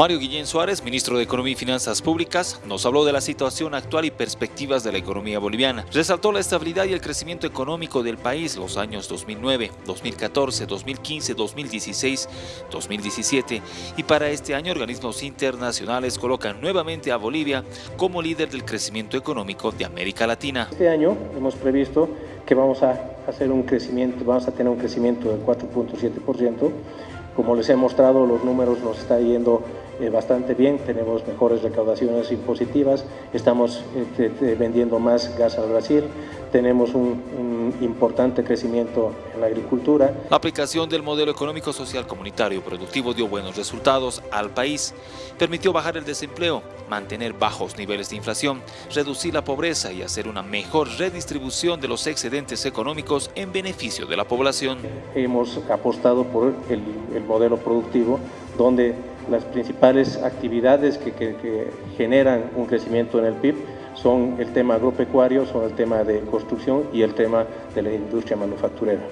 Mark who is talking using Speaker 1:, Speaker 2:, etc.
Speaker 1: Mario Guillén Suárez, ministro de Economía y Finanzas Públicas, nos habló de la situación actual y perspectivas de la economía boliviana. Resaltó la estabilidad y el crecimiento económico del país los años 2009, 2014, 2015, 2016, 2017 y para este año organismos internacionales colocan nuevamente a Bolivia como líder del crecimiento económico de América Latina.
Speaker 2: Este año hemos previsto que vamos a hacer un crecimiento, vamos a tener un crecimiento del 4.7%. Como les he mostrado, los números nos está yendo eh, bastante bien, tenemos mejores recaudaciones impositivas, estamos eh, vendiendo más gas al Brasil, tenemos un, importante crecimiento en la agricultura.
Speaker 1: La aplicación del modelo económico social comunitario productivo dio buenos resultados al país, permitió bajar el desempleo, mantener bajos niveles de inflación, reducir la pobreza y hacer una mejor redistribución de los excedentes económicos en beneficio de la población.
Speaker 2: Hemos apostado por el, el modelo productivo donde las principales actividades que, que, que generan un crecimiento en el PIB son el tema agropecuario, son el tema de construcción y el tema de la industria manufacturera.